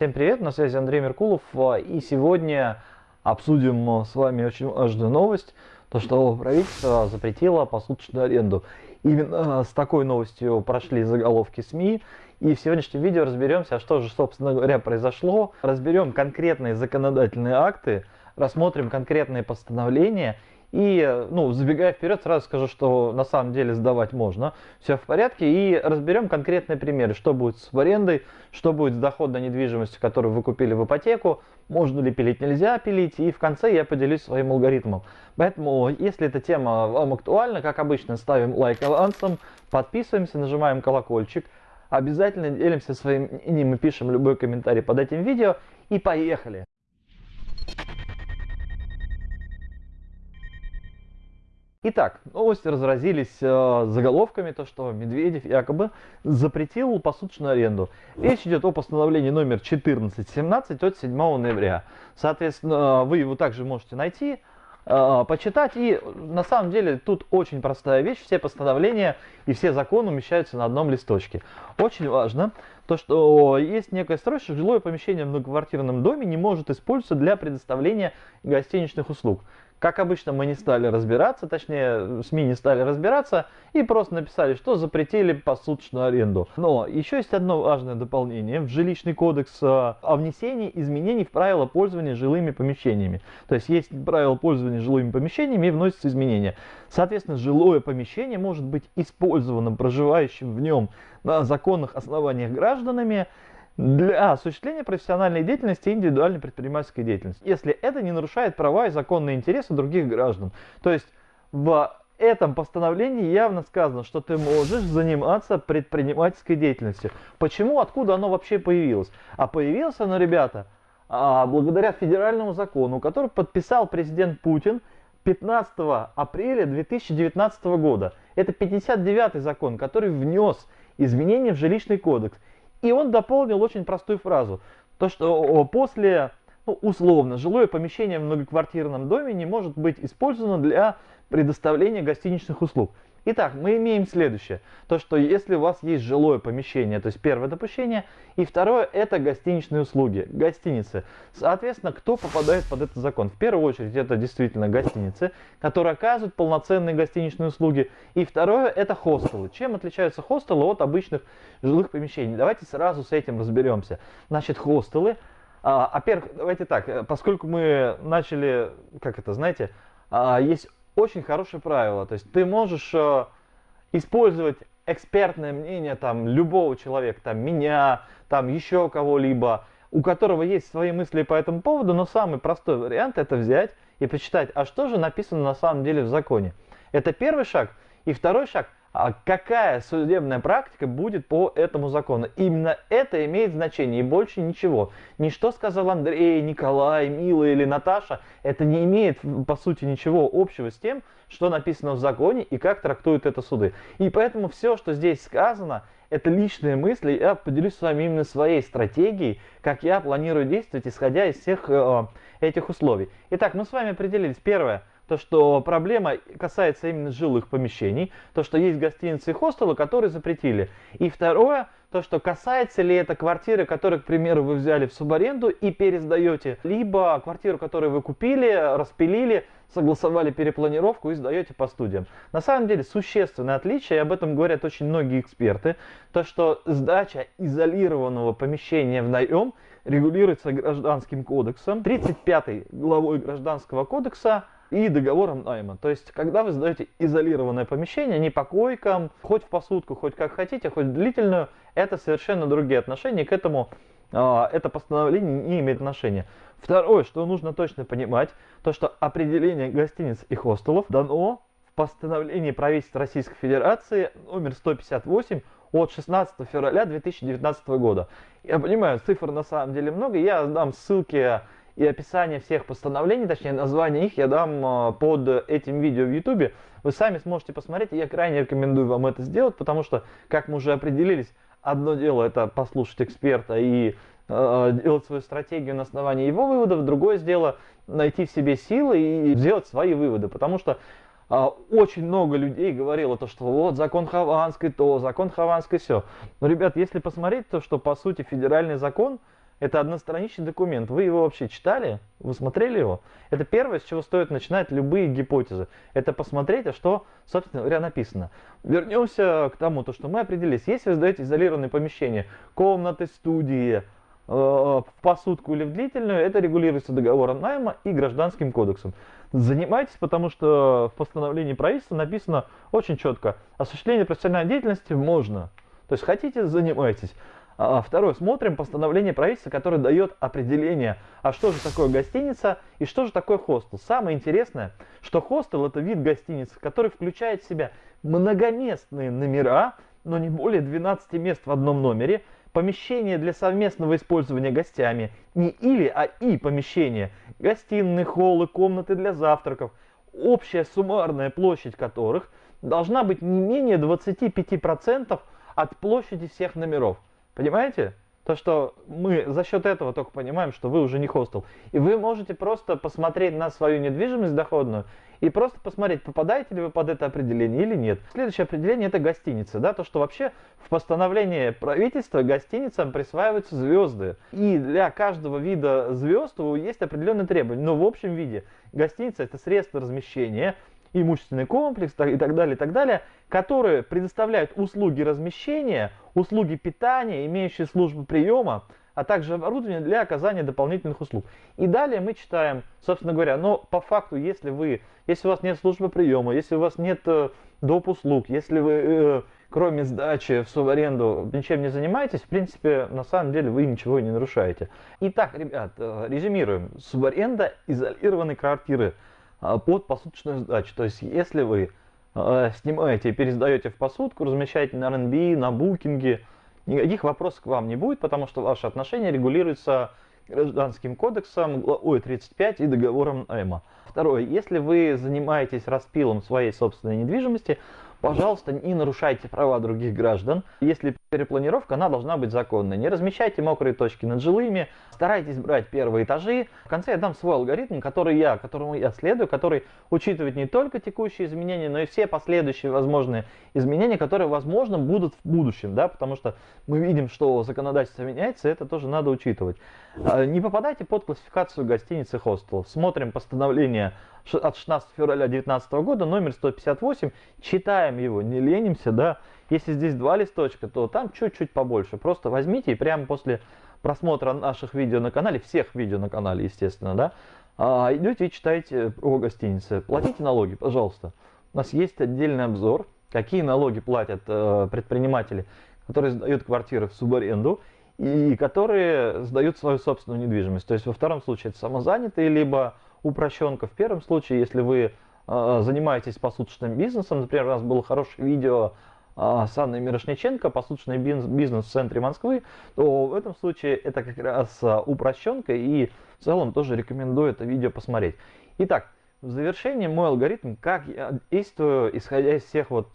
Всем привет, на связи Андрей Меркулов, а, и сегодня обсудим а, с вами очень важную новость, то что правительство запретило посуточную аренду. Именно с такой новостью прошли заголовки СМИ, и в сегодняшнем видео разберемся, что же, собственно говоря, произошло, разберем конкретные законодательные акты, рассмотрим конкретные постановления и, ну, забегая вперед, сразу скажу, что на самом деле сдавать можно. Все в порядке. И разберем конкретные примеры, что будет с арендой, что будет с доходной недвижимостью, которую вы купили в ипотеку, можно ли пилить, нельзя пилить. И в конце я поделюсь своим алгоритмом. Поэтому, если эта тема вам актуальна, как обычно, ставим лайк авансом, подписываемся, нажимаем колокольчик. Обязательно делимся своим мнением и пишем любой комментарий под этим видео. И поехали! Итак, новости разразились э, заголовками, то что Медведев якобы запретил посуточную аренду. Речь идет о постановлении номер 1417 от 7 ноября. Соответственно, вы его также можете найти, э, почитать. И на самом деле тут очень простая вещь. Все постановления и все законы умещаются на одном листочке. Очень важно то, что есть некая строчка, жилое помещение в многоквартирном доме не может использоваться для предоставления гостиничных услуг. Как обычно, мы не стали разбираться, точнее, СМИ не стали разбираться и просто написали, что запретили посуточную аренду. Но еще есть одно важное дополнение в жилищный кодекс э, о внесении изменений в правила пользования жилыми помещениями. То есть есть правила пользования жилыми помещениями и вносятся изменения. Соответственно, жилое помещение может быть использовано проживающим в нем на законных основаниях гражданами для осуществления профессиональной деятельности и индивидуальной предпринимательской деятельности, если это не нарушает права и законные интересы других граждан. То есть в этом постановлении явно сказано, что ты можешь заниматься предпринимательской деятельностью. Почему, откуда оно вообще появилось? А появилось оно, ребята, а, благодаря федеральному закону, который подписал президент Путин 15 апреля 2019 года. Это 59 закон, который внес изменения в жилищный кодекс. И он дополнил очень простую фразу. То, что после, ну, условно, жилое помещение в многоквартирном доме не может быть использовано для предоставления гостиничных услуг. Итак, мы имеем следующее. То, что если у вас есть жилое помещение, то есть первое допущение, и второе это гостиничные услуги, гостиницы. Соответственно, кто попадает под этот закон? В первую очередь это действительно гостиницы, которые оказывают полноценные гостиничные услуги. И второе это хостелы. Чем отличаются хостелы от обычных жилых помещений? Давайте сразу с этим разберемся. Значит, хостелы, а, во-первых, давайте так, э, поскольку мы начали, как это, знаете, а, есть очень хорошее правило. То есть ты можешь э, использовать экспертное мнение там любого человека, там меня, там еще кого-либо, у которого есть свои мысли по этому поводу, но самый простой вариант это взять и почитать, а что же написано на самом деле в законе. Это первый шаг. И второй шаг, какая судебная практика будет по этому закону. Именно это имеет значение и больше ничего. Не что сказал Андрей, Николай, Мила или Наташа, это не имеет по сути ничего общего с тем, что написано в законе и как трактуют это суды. И поэтому все, что здесь сказано, это личные мысли, я поделюсь с вами именно своей стратегией, как я планирую действовать, исходя из всех э, этих условий. Итак, мы с вами определились. Первое – то, что проблема касается именно жилых помещений, то, что есть гостиницы и хостелы, которые запретили. И второе, то, что касается ли это квартиры, которые, к примеру, вы взяли в субаренду и пересдаете, либо квартиру, которую вы купили, распилили, согласовали перепланировку и сдаете по студиям. На самом деле существенное отличие, и об этом говорят очень многие эксперты, то, что сдача изолированного помещения в наем регулируется гражданским кодексом, 35 главой гражданского кодекса, и договором найма. То есть, когда вы сдаете изолированное помещение, не по койкам, хоть в посудку, хоть как хотите, хоть длительную, это совершенно другие отношения, к этому э, это постановление не имеет отношения. Второе, что нужно точно понимать, то что определение гостиниц и хостелов дано в постановлении правительства Российской Федерации номер 158 от 16 февраля 2019 года. Я понимаю, цифр на самом деле много, я дам ссылки и описание всех постановлений, точнее название их я дам а, под этим видео в YouTube. Вы сами сможете посмотреть, и я крайне рекомендую вам это сделать, потому что, как мы уже определились, одно дело это послушать эксперта и э, делать свою стратегию на основании его выводов, другое дело найти в себе силы и сделать свои выводы, потому что э, очень много людей говорило то, что вот закон Хованской то, закон Хованской все. Но, ребят, если посмотреть то, что по сути федеральный закон, Это одностраничный документ. Вы его вообще читали? Вы смотрели его? Это первое, с чего стоит начинать любые гипотезы. Это посмотреть, а что, собственно говоря, написано. Вернемся к тому, то, что мы определились. Если вы сдаете изолированное помещение, комнаты, студии, э, в посудку или в длительную, это регулируется договором найма и гражданским кодексом. Занимайтесь, потому что в постановлении правительства написано очень четко, осуществление профессиональной деятельности можно. То есть хотите, занимайтесь. А, второе, смотрим постановление правительства, которое дает определение, а что же такое гостиница и что же такое хостел. Самое интересное, что хостел это вид гостиницы, который включает в себя многоместные номера, но не более 12 мест в одном номере, помещение для совместного использования гостями, не или, а и помещение, гостиные, холлы, комнаты для завтраков, общая суммарная площадь которых должна быть не менее 25% от площади всех номеров. Понимаете? То, что мы за счет этого только понимаем, что вы уже не хостел. И вы можете просто посмотреть на свою недвижимость доходную и просто посмотреть, попадаете ли вы под это определение или нет. Следующее определение это гостиница. Да? То, что вообще в постановлении правительства гостиницам присваиваются звезды. И для каждого вида звезд есть определенные требования. Но в общем виде гостиница это средство размещения, имущественный комплекс и так далее, и так далее, которые предоставляют услуги размещения, услуги питания, имеющие службу приема, а также оборудование для оказания дополнительных услуг. И далее мы читаем, собственно говоря, но по факту, если вы, если у вас нет службы приема, если у вас нет э, доп. услуг, если вы, э, кроме сдачи в субаренду, ничем не занимаетесь, в принципе, на самом деле вы ничего не нарушаете. Итак, ребят, э, резюмируем. Субаренда изолированной квартиры – под посуточную сдачу. То есть, если вы э, снимаете и пересдаете в посудку, размещаете на RNB, на букинге, никаких вопросов к вам не будет, потому что ваши отношения регулируются гражданским кодексом, главой 35 и договором найма. Второе. Если вы занимаетесь распилом своей собственной недвижимости, Пожалуйста, не нарушайте права других граждан. Если перепланировка, она должна быть законной. Не размещайте мокрые точки над жилыми, старайтесь брать первые этажи. В конце я дам свой алгоритм, который я, которому я следую, который учитывает не только текущие изменения, но и все последующие возможные изменения, которые, возможно, будут в будущем, да, потому что мы видим, что законодательство меняется, это тоже надо учитывать. А, не попадайте под классификацию гостиницы хостелов. Смотрим постановление от 16 февраля 2019 года, номер 158, читаем его, не ленимся, да. Если здесь два листочка, то там чуть-чуть побольше. Просто возьмите и прямо после просмотра наших видео на канале, всех видео на канале, естественно, да, а, идете и читаете о гостинице. Платите налоги, пожалуйста. У нас есть отдельный обзор, какие налоги платят э, предприниматели, которые сдают квартиры в субаренду и которые сдают свою собственную недвижимость. То есть во втором случае это самозанятые, либо упрощенка. В первом случае, если вы э, занимаетесь посудочным бизнесом, например, у нас было хорошее видео э, с Анной Мирошниченко, посудочный бизнес в центре Москвы, то в этом случае это как раз э, упрощенка и в целом тоже рекомендую это видео посмотреть. Итак, в завершение мой алгоритм, как я действую, исходя из всех вот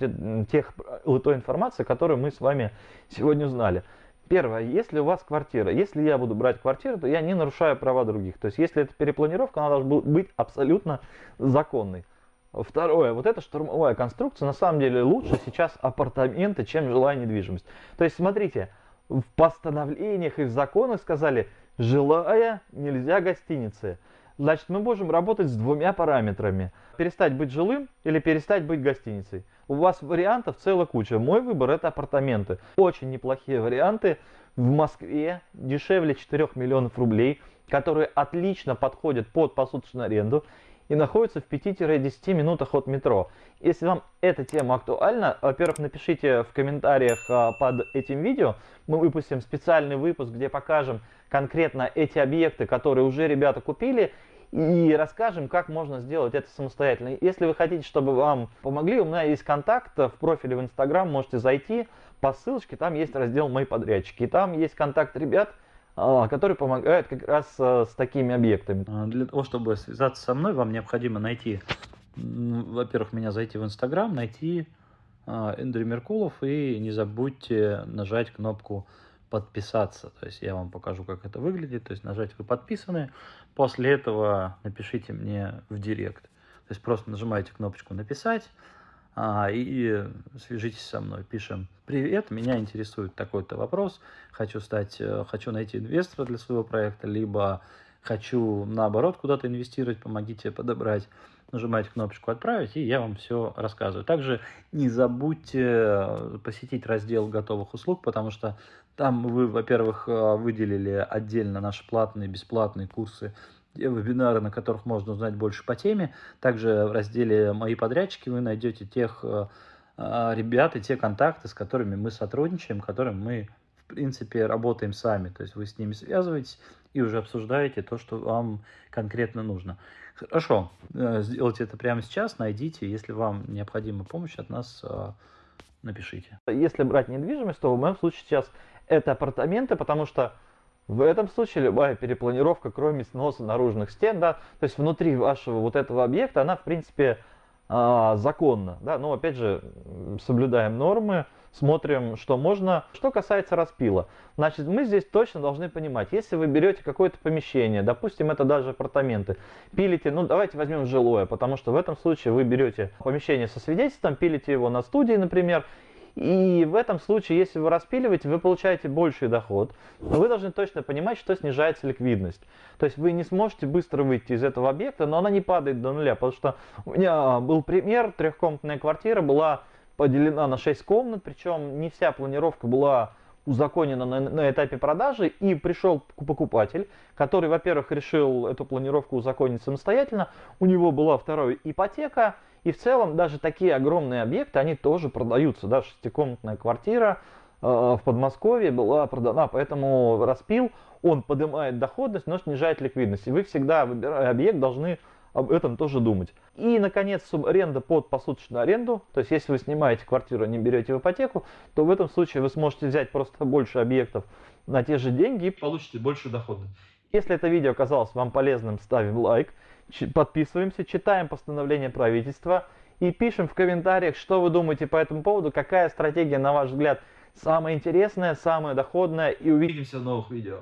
тех, той информации, которую мы с вами сегодня узнали. Первое, если у вас квартира, если я буду брать квартиру, то я не нарушаю права других. То есть, если это перепланировка, она должна быть абсолютно законной. Второе, вот эта штурмовая конструкция, на самом деле лучше сейчас апартаменты, чем жилая недвижимость. То есть, смотрите, в постановлениях и в законах сказали, жилая нельзя гостиницы. Значит, мы можем работать с двумя параметрами. Перестать быть жилым или перестать быть гостиницей. У вас вариантов целая куча. Мой выбор это апартаменты. Очень неплохие варианты в Москве, дешевле 4 миллионов рублей, которые отлично подходят под посуточную аренду и находятся в 5-10 минутах от метро. Если вам эта тема актуальна, во-первых, напишите в комментариях а, под этим видео. Мы выпустим специальный выпуск, где покажем конкретно эти объекты, которые уже ребята купили, и расскажем, как можно сделать это самостоятельно. Если вы хотите, чтобы вам помогли, у меня есть контакт в профиле в Инстаграм, можете зайти по ссылочке, там есть раздел «Мои подрядчики», там есть контакт ребят, а, которые помогают как раз а, с такими объектами. А, для того, чтобы связаться со мной, вам необходимо найти, во-первых, меня зайти в Инстаграм, найти Эндрю Меркулов и не забудьте нажать кнопку подписаться. То есть я вам покажу, как это выглядит. То есть нажать «Вы подписаны». После этого напишите мне в директ. То есть просто нажимаете кнопочку «Написать», а, и свяжитесь со мной. Пишем, привет, меня интересует такой-то вопрос, хочу стать, э, хочу найти инвестора для своего проекта, либо хочу наоборот куда-то инвестировать, помогите подобрать. Нажимаете кнопочку «Отправить», и я вам все рассказываю. Также не забудьте э, посетить раздел готовых услуг, потому что там вы, во-первых, э, выделили отдельно наши платные, бесплатные курсы вебинары, на которых можно узнать больше по теме. Также в разделе «Мои подрядчики» вы найдете тех э, ребят и те контакты, с которыми мы сотрудничаем, которым мы, в принципе, работаем сами. То есть вы с ними связываетесь и уже обсуждаете то, что вам конкретно нужно. Хорошо, э, сделайте это прямо сейчас, найдите. Если вам необходима помощь от нас, напишите. Если брать недвижимость, то в моем случае сейчас это апартаменты, потому что в этом случае любая перепланировка, кроме сноса наружных стен, да, то есть внутри вашего вот этого объекта, она в принципе а, законна, да, но опять же соблюдаем нормы, смотрим, что можно. Что касается распила, значит, мы здесь точно должны понимать, если вы берете какое-то помещение, допустим, это даже апартаменты, пилите, ну давайте возьмем жилое, потому что в этом случае вы берете помещение со свидетельством, пилите его на студии, например, и в этом случае, если вы распиливаете, вы получаете больший доход. Но вы должны точно понимать, что снижается ликвидность. То есть вы не сможете быстро выйти из этого объекта, но она не падает до нуля. Потому что у меня был пример, трехкомнатная квартира была поделена на 6 комнат, причем не вся планировка была узаконена на, на этапе продажи, и пришел покупатель, который, во-первых, решил эту планировку узаконить самостоятельно, у него была вторая ипотека, и в целом даже такие огромные объекты, они тоже продаются. Да, шестикомнатная квартира э, в Подмосковье была продана, поэтому распил, он поднимает доходность, но снижает ликвидность. И вы всегда, выбирая объект, должны об этом тоже думать. И, наконец, субаренда под посуточную аренду. То есть, если вы снимаете квартиру, не берете в ипотеку, то в этом случае вы сможете взять просто больше объектов на те же деньги и получите больше дохода. Если это видео оказалось вам полезным, ставим лайк подписываемся, читаем постановление правительства и пишем в комментариях, что вы думаете по этому поводу, какая стратегия, на ваш взгляд, самая интересная, самая доходная. И увидимся в новых видео.